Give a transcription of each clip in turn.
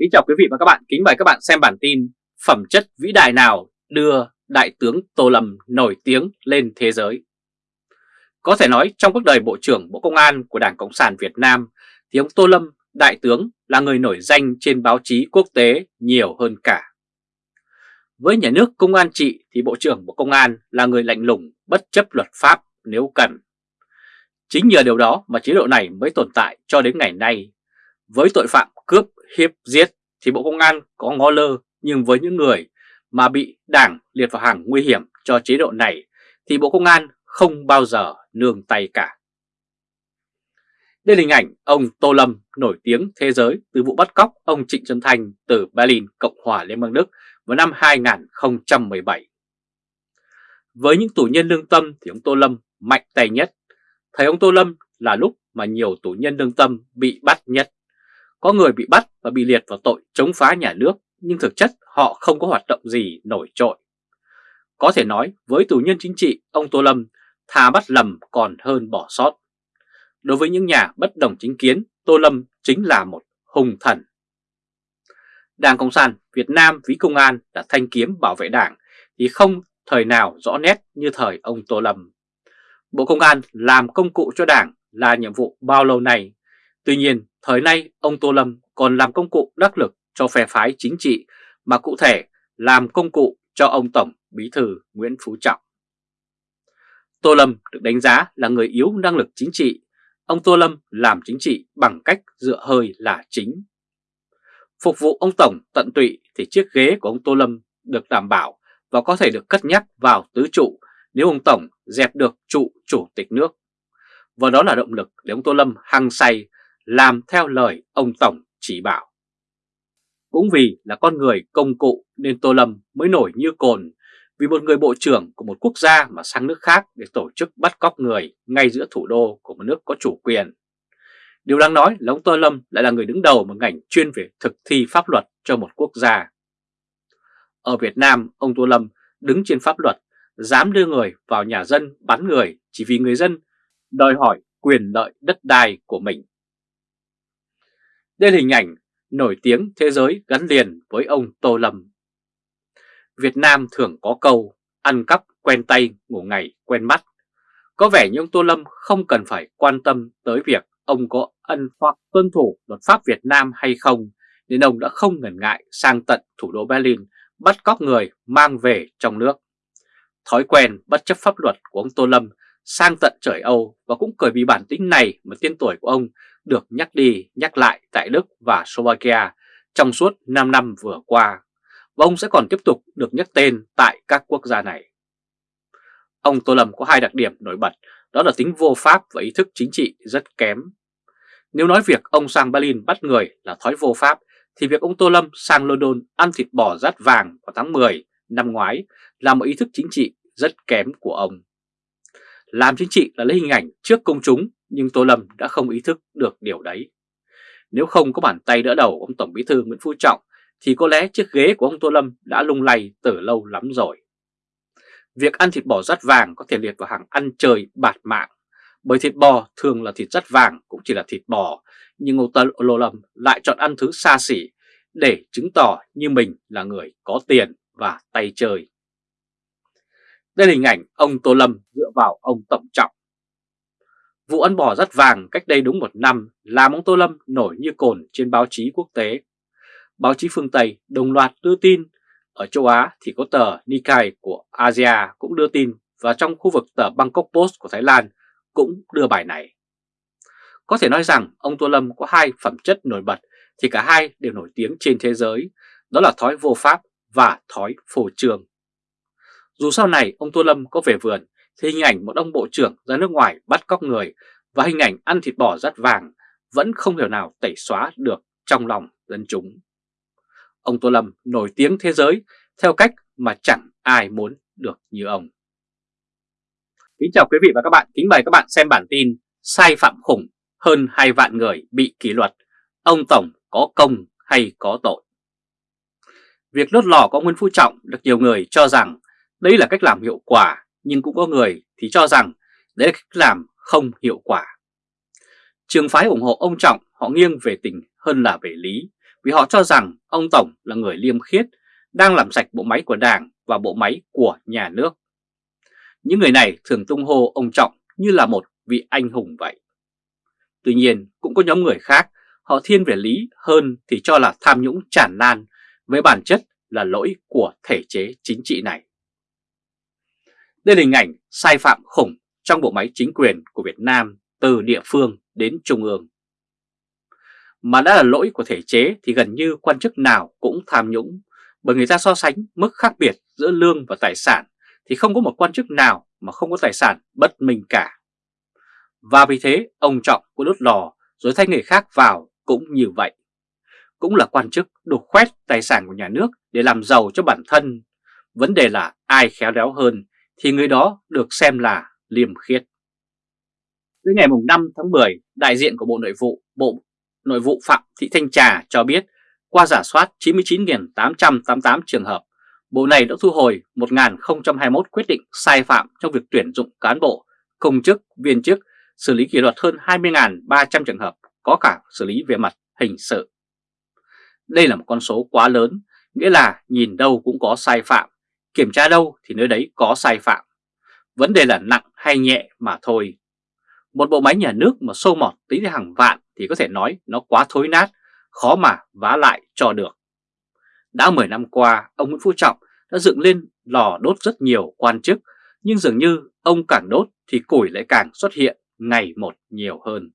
Kính chào quý vị và các bạn, kính mời các bạn xem bản tin Phẩm chất vĩ đại nào đưa Đại tướng Tô Lâm nổi tiếng lên thế giới? Có thể nói trong cuộc đời Bộ trưởng Bộ Công an của Đảng Cộng sản Việt Nam thì ông Tô Lâm, Đại tướng là người nổi danh trên báo chí quốc tế nhiều hơn cả. Với nhà nước công an trị thì Bộ trưởng Bộ Công an là người lạnh lùng bất chấp luật pháp nếu cần. Chính nhờ điều đó mà chế độ này mới tồn tại cho đến ngày nay. Với tội phạm cướp, hiếp, giết thì Bộ Công an có ngó lơ nhưng với những người mà bị đảng liệt vào hàng nguy hiểm cho chế độ này thì Bộ Công an không bao giờ nương tay cả. Đây là hình ảnh ông Tô Lâm nổi tiếng thế giới từ vụ bắt cóc ông Trịnh Xuân Thanh từ Berlin, Cộng hòa Liên bang Đức vào năm 2017. Với những tù nhân lương tâm thì ông Tô Lâm mạnh tay nhất. Thấy ông Tô Lâm là lúc mà nhiều tù nhân lương tâm bị bắt nhất. Có người bị bắt và bị liệt vào tội chống phá nhà nước, nhưng thực chất họ không có hoạt động gì nổi trội. Có thể nói với tù nhân chính trị, ông Tô Lâm thà bắt lầm còn hơn bỏ sót. Đối với những nhà bất đồng chính kiến, Tô Lâm chính là một hùng thần. Đảng Cộng sản Việt Nam ví công an là thanh kiếm bảo vệ đảng thì không thời nào rõ nét như thời ông Tô Lâm. Bộ Công an làm công cụ cho đảng là nhiệm vụ bao lâu nay. Tuy nhiên, Thời nay, ông Tô Lâm còn làm công cụ đắc lực cho phe phái chính trị, mà cụ thể làm công cụ cho ông Tổng Bí Thư Nguyễn Phú Trọng. Tô Lâm được đánh giá là người yếu năng lực chính trị. Ông Tô Lâm làm chính trị bằng cách dựa hơi là chính. Phục vụ ông Tổng tận tụy thì chiếc ghế của ông Tô Lâm được đảm bảo và có thể được cất nhắc vào tứ trụ nếu ông Tổng dẹp được trụ chủ tịch nước. Và đó là động lực để ông Tô Lâm hăng say làm theo lời ông Tổng chỉ bảo. Cũng vì là con người công cụ nên Tô Lâm mới nổi như cồn vì một người bộ trưởng của một quốc gia mà sang nước khác để tổ chức bắt cóc người ngay giữa thủ đô của một nước có chủ quyền. Điều đáng nói là ông Tô Lâm lại là người đứng đầu một ngành chuyên về thực thi pháp luật cho một quốc gia. Ở Việt Nam, ông Tô Lâm đứng trên pháp luật, dám đưa người vào nhà dân bắn người chỉ vì người dân đòi hỏi quyền lợi đất đai của mình. Đây là hình ảnh nổi tiếng thế giới gắn liền với ông Tô Lâm. Việt Nam thường có câu ăn cắp quen tay ngủ ngày quen mắt. Có vẻ như ông Tô Lâm không cần phải quan tâm tới việc ông có ân hoặc tuân thủ luật pháp Việt Nam hay không, nên ông đã không ngần ngại sang tận thủ đô Berlin bắt cóc người mang về trong nước. Thói quen bất chấp pháp luật của ông Tô Lâm sang tận trời Âu và cũng bởi vì bản tính này mà tên tuổi của ông được nhắc đi, nhắc lại tại Đức và Slovakia trong suốt 5 năm vừa qua và ông sẽ còn tiếp tục được nhắc tên tại các quốc gia này. Ông Tô Lâm có hai đặc điểm nổi bật, đó là tính vô pháp và ý thức chính trị rất kém. Nếu nói việc ông sang Berlin bắt người là thói vô pháp, thì việc ông Tô Lâm sang London ăn thịt bò rát vàng vào tháng 10 năm ngoái là một ý thức chính trị rất kém của ông. Làm chính trị là lấy hình ảnh trước công chúng nhưng Tô Lâm đã không ý thức được điều đấy. Nếu không có bàn tay đỡ đầu ông Tổng Bí thư Nguyễn Phú Trọng thì có lẽ chiếc ghế của ông Tô Lâm đã lung lay từ lâu lắm rồi. Việc ăn thịt bò rát vàng có thể liệt vào hàng ăn trời bạt mạng, bởi thịt bò thường là thịt rát vàng cũng chỉ là thịt bò, nhưng ông Tô Lâm lại chọn ăn thứ xa xỉ để chứng tỏ như mình là người có tiền và tay chơi. Đây là hình ảnh ông Tô Lâm dựa vào ông Tổng Trọng. Vụ ăn bò rất vàng cách đây đúng một năm làm ông Tô Lâm nổi như cồn trên báo chí quốc tế. Báo chí phương Tây đồng loạt đưa tin, ở châu Á thì có tờ Nikkei của Asia cũng đưa tin và trong khu vực tờ Bangkok Post của Thái Lan cũng đưa bài này. Có thể nói rằng ông Tô Lâm có hai phẩm chất nổi bật thì cả hai đều nổi tiếng trên thế giới, đó là thói vô pháp và thói phổ trường. Dù sau này ông Tô Lâm có về vườn thì hình ảnh một ông bộ trưởng ra nước ngoài bắt cóc người và hình ảnh ăn thịt bò rắt vàng vẫn không hiểu nào tẩy xóa được trong lòng dân chúng. Ông Tô Lâm nổi tiếng thế giới theo cách mà chẳng ai muốn được như ông. Kính chào quý vị và các bạn, kính mời các bạn xem bản tin sai phạm khủng hơn 2 vạn người bị kỷ luật, ông Tổng có công hay có tội. Việc lốt lò có Nguyễn Phú Trọng được nhiều người cho rằng đây là cách làm hiệu quả nhưng cũng có người thì cho rằng đấy là cách làm không hiệu quả. Trường phái ủng hộ ông Trọng họ nghiêng về tình hơn là về lý, vì họ cho rằng ông Tổng là người liêm khiết, đang làm sạch bộ máy của Đảng và bộ máy của nhà nước. Những người này thường tung hô ông Trọng như là một vị anh hùng vậy. Tuy nhiên cũng có nhóm người khác, họ thiên về lý hơn thì cho là tham nhũng tràn lan, với bản chất là lỗi của thể chế chính trị này. Đây là hình ảnh sai phạm khủng trong bộ máy chính quyền của Việt Nam từ địa phương đến trung ương. Mà đã là lỗi của thể chế thì gần như quan chức nào cũng tham nhũng, bởi người ta so sánh mức khác biệt giữa lương và tài sản thì không có một quan chức nào mà không có tài sản bất minh cả. Và vì thế ông Trọng cũng đốt lò rồi thay người khác vào cũng như vậy. Cũng là quan chức đục khoét tài sản của nhà nước để làm giàu cho bản thân. Vấn đề là ai khéo léo hơn thì người đó được xem là liêm khiết. Tới ngày 5 tháng 10, đại diện của Bộ Nội vụ, Bộ Nội vụ Phạm Thị Thanh Trà cho biết qua giả soát 99.888 trường hợp, Bộ này đã thu hồi 1.021 quyết định sai phạm trong việc tuyển dụng cán bộ, công chức, viên chức, xử lý kỷ luật hơn 20.300 trường hợp, có cả xử lý về mặt hình sự. Đây là một con số quá lớn, nghĩa là nhìn đâu cũng có sai phạm, kiểm tra đâu thì nơi đấy có sai phạm. Vấn đề là nặng hay nhẹ mà thôi. Một bộ máy nhà nước mà sâu mọt tính hàng vạn thì có thể nói nó quá thối nát, khó mà vá lại cho được. Đã 10 năm qua, ông Nguyễn Phú Trọng đã dựng lên lò đốt rất nhiều quan chức, nhưng dường như ông càng đốt thì củi lại càng xuất hiện ngày một nhiều hơn.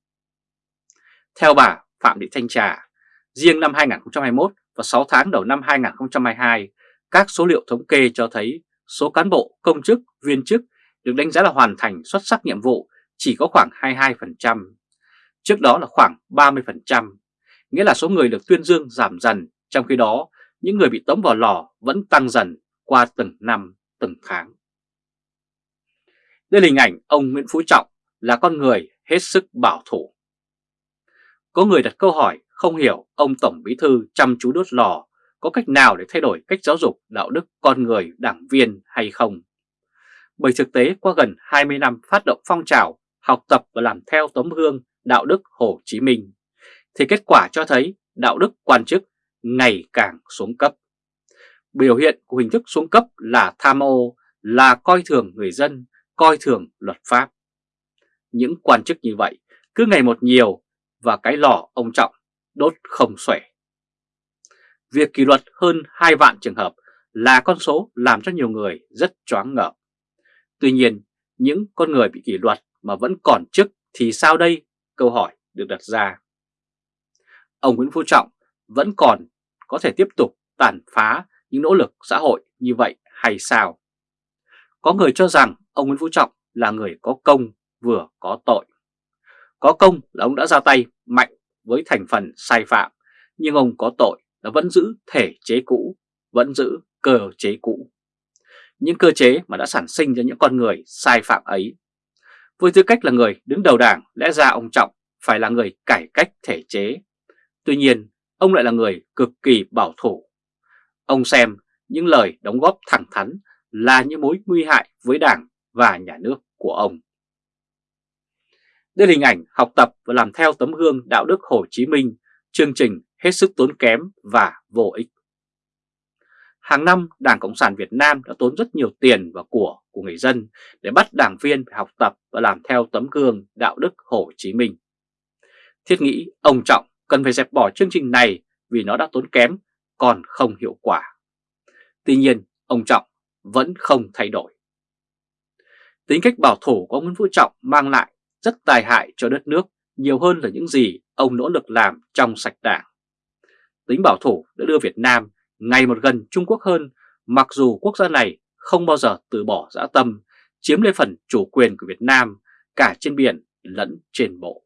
Theo bà Phạm Thị Thanh Trà, riêng năm 2021 và 6 tháng đầu năm 2022, các số liệu thống kê cho thấy số cán bộ, công chức, viên chức được đánh giá là hoàn thành xuất sắc nhiệm vụ chỉ có khoảng 22%. Trước đó là khoảng 30%, nghĩa là số người được tuyên dương giảm dần, trong khi đó những người bị tống vào lò vẫn tăng dần qua từng năm, từng tháng. Đây là hình ảnh ông Nguyễn Phú Trọng là con người hết sức bảo thủ. Có người đặt câu hỏi không hiểu ông Tổng Bí Thư chăm chú đốt lò có cách nào để thay đổi cách giáo dục đạo đức con người đảng viên hay không. Bởi thực tế qua gần 20 năm phát động phong trào học tập và làm theo tấm gương đạo đức Hồ Chí Minh, thì kết quả cho thấy đạo đức quan chức ngày càng xuống cấp. Biểu hiện của hình thức xuống cấp là tham ô, là coi thường người dân, coi thường luật pháp. Những quan chức như vậy cứ ngày một nhiều và cái lò ông Trọng đốt không xuể. Việc kỷ luật hơn 2 vạn trường hợp là con số làm cho nhiều người rất choáng ngợp. Tuy nhiên, những con người bị kỷ luật mà vẫn còn chức thì sao đây? Câu hỏi được đặt ra. Ông Nguyễn Phú Trọng vẫn còn có thể tiếp tục tàn phá những nỗ lực xã hội như vậy hay sao? Có người cho rằng ông Nguyễn Phú Trọng là người có công vừa có tội. Có công là ông đã ra tay mạnh với thành phần sai phạm, nhưng ông có tội là vẫn giữ thể chế cũ, vẫn giữ cơ chế cũ. Những cơ chế mà đã sản sinh ra những con người sai phạm ấy. Với tư cách là người đứng đầu đảng, lẽ ra ông Trọng phải là người cải cách thể chế. Tuy nhiên, ông lại là người cực kỳ bảo thủ. Ông xem những lời đóng góp thẳng thắn là những mối nguy hại với đảng và nhà nước của ông. Đây là hình ảnh học tập và làm theo tấm gương đạo đức Hồ Chí Minh, chương trình hết sức tốn kém và vô ích. Hàng năm, Đảng Cộng sản Việt Nam đã tốn rất nhiều tiền và của của người dân để bắt đảng viên phải học tập và làm theo tấm gương đạo đức Hồ Chí Minh. Thiết nghĩ ông Trọng cần phải dẹp bỏ chương trình này vì nó đã tốn kém, còn không hiệu quả. Tuy nhiên, ông Trọng vẫn không thay đổi. Tính cách bảo thủ của ông Nguyễn Phú Trọng mang lại rất tài hại cho đất nước nhiều hơn là những gì ông nỗ lực làm trong sạch đảng. Tính bảo thủ đã đưa Việt Nam ngày một gần Trung Quốc hơn, mặc dù quốc gia này không bao giờ từ bỏ dã tâm, chiếm lấy phần chủ quyền của Việt Nam cả trên biển lẫn trên bộ.